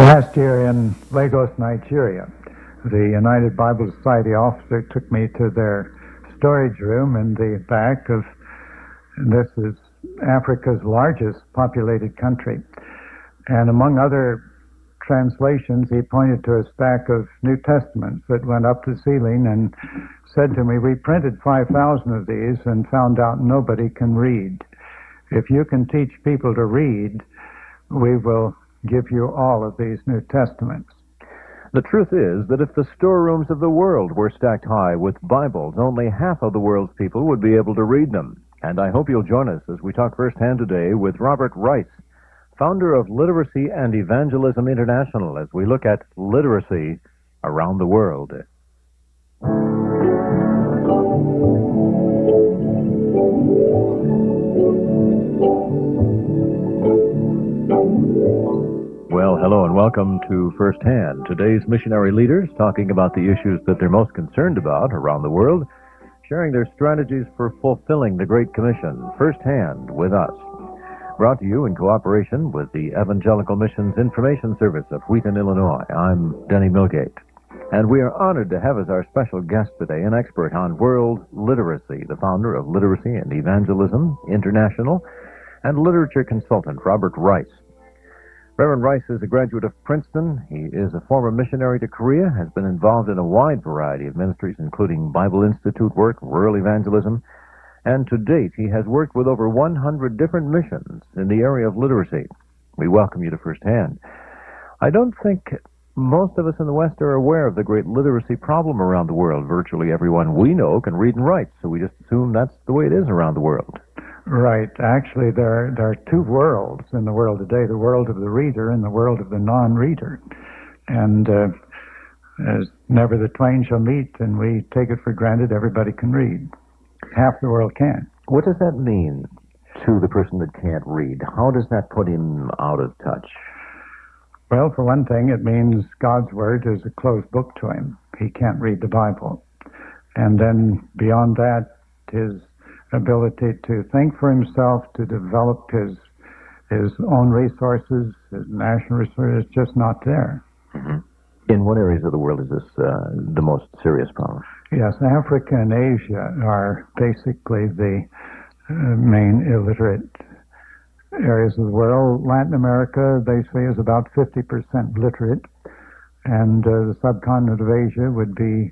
Last year in Lagos, Nigeria, the United Bible Society officer took me to their storage room in the back of this is Africa's largest populated country. And among other translations, he pointed to a stack of New Testaments that went up the ceiling and said to me, We printed 5,000 of these and found out nobody can read. If you can teach people to read, we will give you all of these New Testaments. The truth is that if the storerooms of the world were stacked high with Bibles, only half of the world's people would be able to read them. And I hope you'll join us as we talk firsthand today with Robert Rice, founder of Literacy and Evangelism International, as we look at literacy around the world. Hello and welcome to Firsthand. Today's missionary leaders talking about the issues that they're most concerned about around the world, sharing their strategies for fulfilling the Great Commission firsthand with us. Brought to you in cooperation with the Evangelical Missions Information Service of Wheaton, Illinois. I'm Denny Milgate. And we are honored to have as our special guest today an expert on world literacy, the founder of Literacy and Evangelism International, and literature consultant Robert Rice. Reverend Rice is a graduate of Princeton. He is a former missionary to Korea, has been involved in a wide variety of ministries, including Bible Institute work, rural evangelism, and to date he has worked with over 100 different missions in the area of literacy. We welcome you to firsthand. I don't think most of us in the West are aware of the great literacy problem around the world. Virtually everyone we know can read and write, so we just assume that's the way it is around the world. Right. Actually, there, there are two worlds in the world today the world of the reader and the world of the non reader. And uh, as never the twain shall meet, and we take it for granted everybody can read. Half the world can. What does that mean to the person that can't read? How does that put him out of touch? Well, for one thing, it means God's Word is a closed book to him. He can't read the Bible. And then beyond that, his ability to think for himself, to develop his his own resources, his national resources, is just not there. Mm-hmm. In what areas of the world is this uh, the most serious problem? Yes, Africa and Asia are basically the uh, main illiterate areas of the world. Latin America, they say, is about 50% literate, and uh, the subcontinent of Asia would be,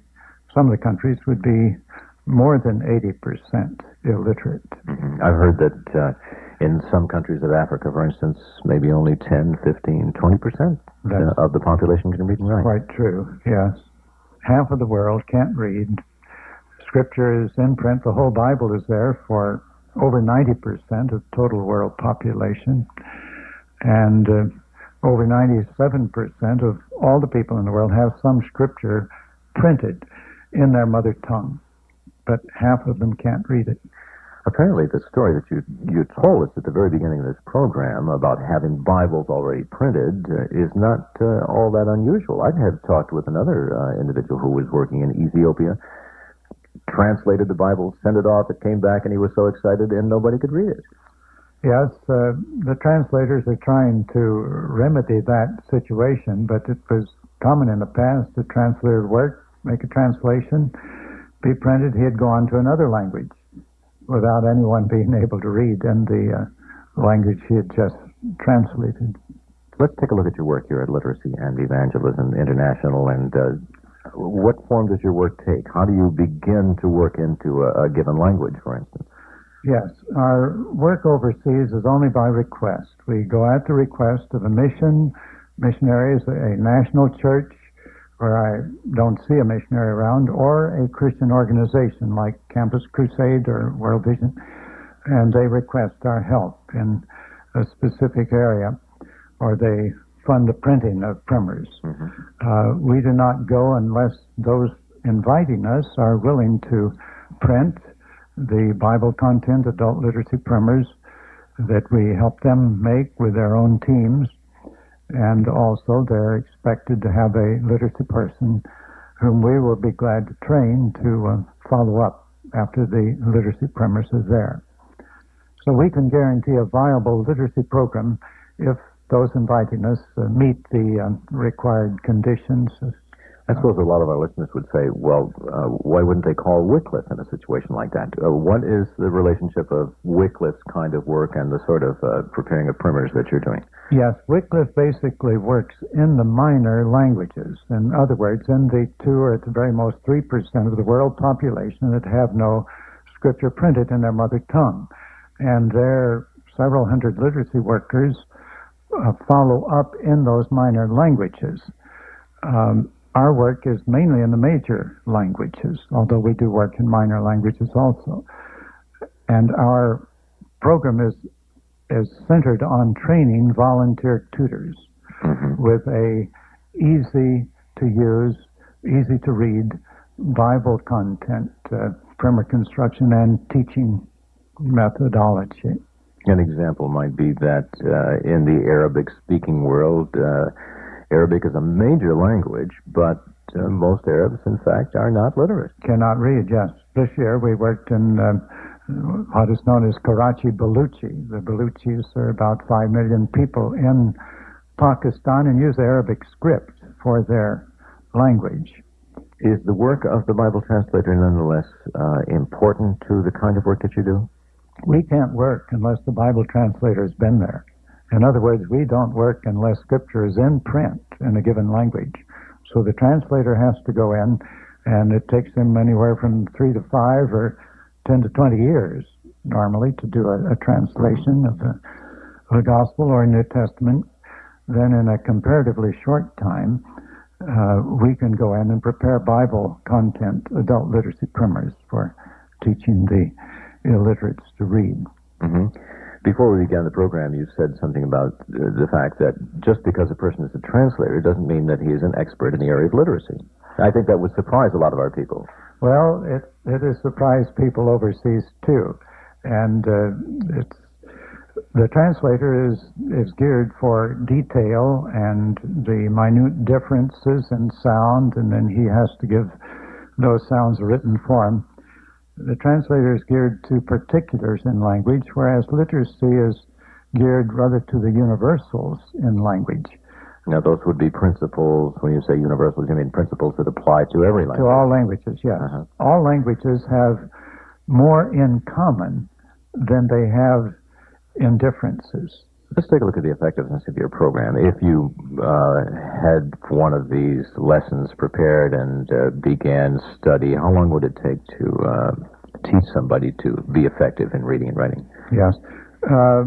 some of the countries would be more than 80% illiterate. Mm-hmm. I've heard that uh, in some countries of Africa, for instance, maybe only 10, 15, 20% uh, of the population can read and write. Quite true, yes. Half of the world can't read. Scripture is in print. The whole Bible is there for over 90% of total world population. And uh, over 97% of all the people in the world have some scripture printed in their mother tongue but half of them can't read it. Apparently, the story that you you told us at the very beginning of this program about having Bibles already printed uh, is not uh, all that unusual. I have talked with another uh, individual who was working in Ethiopia, translated the Bible, sent it off, it came back, and he was so excited, and nobody could read it. Yes, uh, the translators are trying to remedy that situation, but it was common in the past. The translator would work, make a translation, be printed, he'd go on to another language without anyone being able to read in the uh, language he had just translated. Let's take a look at your work here at Literacy and Evangelism International and uh, what form does your work take? How do you begin to work into a, a given language, for instance? Yes, our work overseas is only by request. We go at the request of a mission, missionaries, a national church, where I don't see a missionary around, or a Christian organization like Campus Crusade or World Vision, and they request our help in a specific area, or they fund the printing of primers. Mm-hmm. Uh, we do not go unless those inviting us are willing to print the Bible content adult literacy primers that we help them make with their own teams and also they're expected to have a literacy person whom we will be glad to train to uh, follow up after the literacy primers is there. So we can guarantee a viable literacy program if those inviting us uh, meet the uh, required conditions. I suppose a lot of our listeners would say, well, uh, why wouldn't they call Wycliffe in a situation like that? Uh, what is the relationship of Wycliffe's kind of work and the sort of uh, preparing of primers that you're doing? Yes, Wycliffe basically works in the minor languages. In other words, in the two or at the very most 3% of the world population that have no scripture printed in their mother tongue. And their several hundred literacy workers uh, follow up in those minor languages. Um, our work is mainly in the major languages, although we do work in minor languages also. And our program is is centered on training volunteer tutors mm-hmm. with a easy to use, easy to read Bible content, uh, primer construction, and teaching methodology. An example might be that uh, in the Arabic speaking world, uh, Arabic is a major language, but uh, most Arabs, in fact, are not literate. Cannot read, yes. This year we worked in uh, what is known as Karachi Baluchi. The Baluchis are about 5 million people in Pakistan and use Arabic script for their language. Is the work of the Bible translator nonetheless uh, important to the kind of work that you do? We can't work unless the Bible translator has been there. In other words, we don't work unless Scripture is in print in a given language. So the translator has to go in, and it takes him anywhere from three to five or ten to twenty years normally to do a, a translation of the, the Gospel or New Testament. Then, in a comparatively short time, uh, we can go in and prepare Bible content, adult literacy primers for teaching the illiterates to read. Mm-hmm. Before we began the program, you said something about the fact that just because a person is a translator doesn't mean that he is an expert in the area of literacy. I think that would surprise a lot of our people. Well, it it has surprised people overseas too, and uh, it's the translator is is geared for detail and the minute differences in sound, and then he has to give those sounds a written form the translator is geared to particulars in language, whereas literacy is geared rather to the universals in language. Now, those would be principles. When you say universals, you mean principles that apply to every language? To all languages, yes. Uh-huh. All languages have more in common than they have in differences. Let's take a look at the effectiveness of your program. If you uh, had one of these lessons prepared and uh, began study, how long would it take to uh, teach somebody to be effective in reading and writing? Yes. Uh,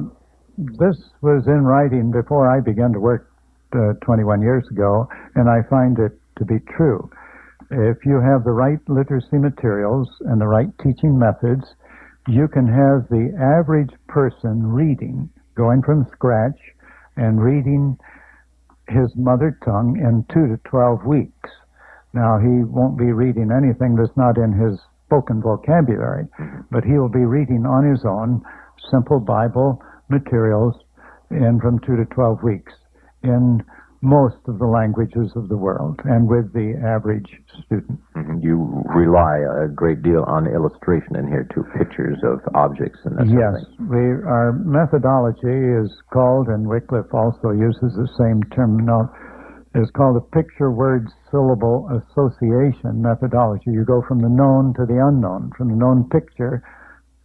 this was in writing before I began to work uh, 21 years ago, and I find it to be true. If you have the right literacy materials and the right teaching methods, you can have the average person reading going from scratch and reading his mother tongue in two to twelve weeks. Now, he won't be reading anything that's not in his spoken vocabulary, but he will be reading on his own simple Bible materials in from two to twelve weeks in most of the languages of the world and with the average student. Mm-hmm. You rely a great deal on illustration in here too, pictures of objects and that yes, sort of thing. we our methodology is called, and Wycliffe also uses the same term. is called a picture word syllable association methodology. You go from the known to the unknown, from the known picture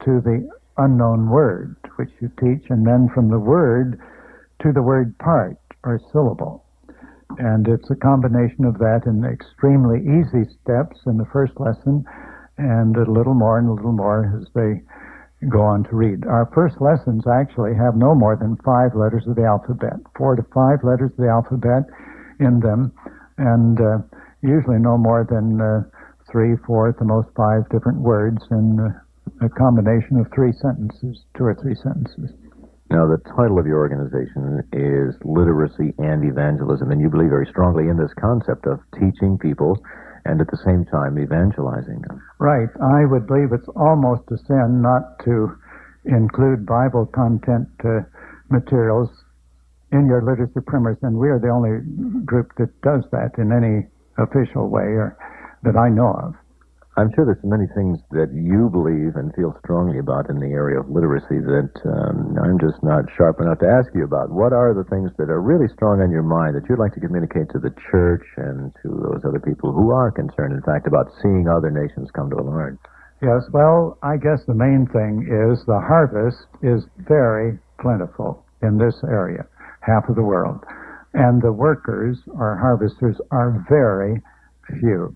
to the unknown word, which you teach, and then from the word to the word part or syllable. And it's a combination of that in extremely easy steps in the first lesson and a little more and a little more as they go on to read. Our first lessons actually have no more than five letters of the alphabet, four to five letters of the alphabet in them, and uh, usually no more than uh, three, four, at the most five different words in uh, a combination of three sentences, two or three sentences. Now, the title of your organization is Literacy and Evangelism, and you believe very strongly in this concept of teaching people and at the same time evangelizing them. Right. I would believe it's almost a sin not to include Bible content uh, materials in your literacy primers, and we are the only group that does that in any official way or that I know of. I'm sure there's many things that you believe and feel strongly about in the area of literacy that um, I'm just not sharp enough to ask you about. What are the things that are really strong on your mind that you'd like to communicate to the church and to those other people who are concerned, in fact, about seeing other nations come to learn? Yes, well, I guess the main thing is the harvest is very plentiful in this area, half of the world. And the workers or harvesters are very few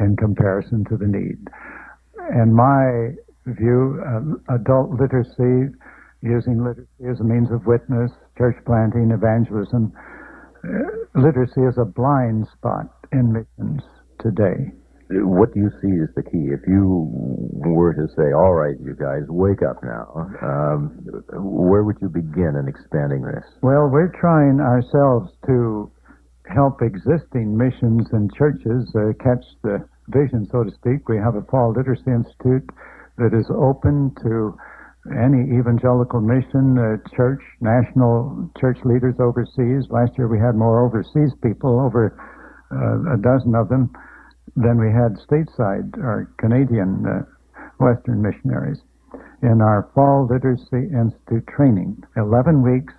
in comparison to the need. In my view, uh, adult literacy, using literacy as a means of witness, church planting, evangelism, uh, literacy is a blind spot in missions today. What do you see as the key? If you were to say, all right, you guys, wake up now, um, where would you begin in expanding this? Well, we're trying ourselves to help existing missions and churches uh, catch the vision, so to speak. We have a Fall Literacy Institute that is open to any evangelical mission, uh, church, national church leaders overseas. Last year we had more overseas people, over uh, a dozen of them, than we had stateside or Canadian uh, Western missionaries. In our Fall Literacy Institute training, 11 weeks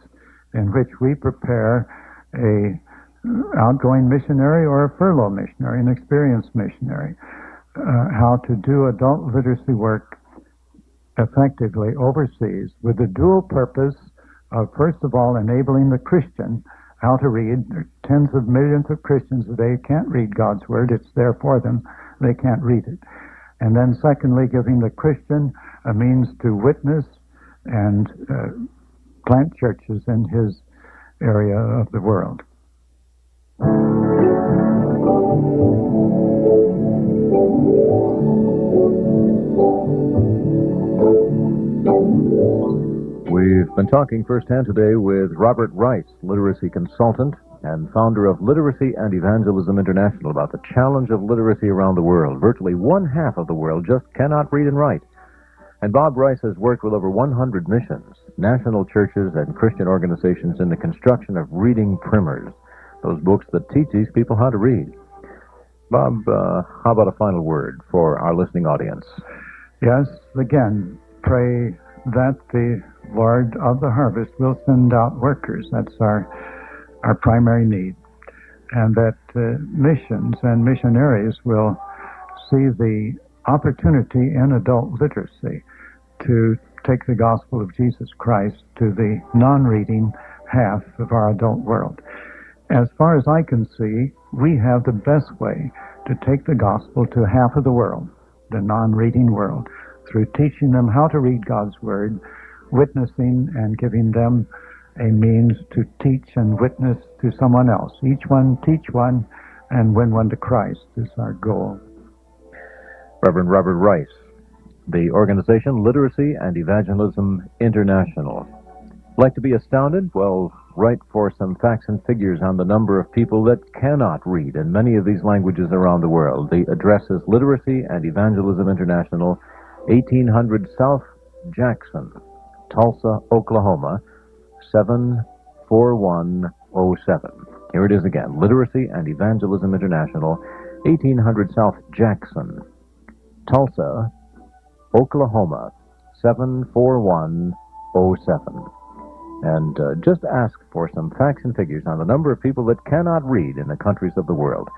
in which we prepare a outgoing missionary or a furlough missionary, an experienced missionary, uh, how to do adult literacy work effectively overseas with the dual purpose of, first of all, enabling the Christian how to read. There are tens of millions of Christians today can't read God's Word. It's there for them. They can't read it. And then secondly, giving the Christian a means to witness and uh, plant churches in his area of the world. We've been talking firsthand today with Robert Rice, literacy consultant and founder of Literacy and Evangelism International, about the challenge of literacy around the world. Virtually one half of the world just cannot read and write. And Bob Rice has worked with over 100 missions, national churches, and Christian organizations in the construction of reading primers those books that teach these people how to read. Bob, uh, how about a final word for our listening audience? Yes, again, pray that the Lord of the harvest will send out workers. That's our our primary need, and that uh, missions and missionaries will see the opportunity in adult literacy to take the gospel of Jesus Christ to the non-reading half of our adult world. As far as I can see, we have the best way to take the gospel to half of the world, the non-reading world, through teaching them how to read God's Word, witnessing and giving them a means to teach and witness to someone else. Each one teach one and win one to Christ is our goal. Reverend Robert Rice, the organization Literacy and Evangelism International. Like to be astounded? Well, write for some facts and figures on the number of people that cannot read in many of these languages around the world. The address is Literacy and Evangelism International, 1800 South Jackson, Tulsa, Oklahoma, 74107. Here it is again Literacy and Evangelism International, 1800 South Jackson, Tulsa, Oklahoma, 74107 and uh, just ask for some facts and figures on the number of people that cannot read in the countries of the world.